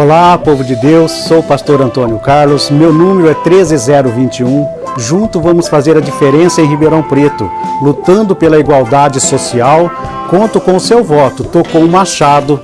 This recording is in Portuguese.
Olá, povo de Deus, sou o pastor Antônio Carlos, meu número é 13021. Junto vamos fazer a diferença em Ribeirão Preto, lutando pela igualdade social. Conto com o seu voto, tô com o machado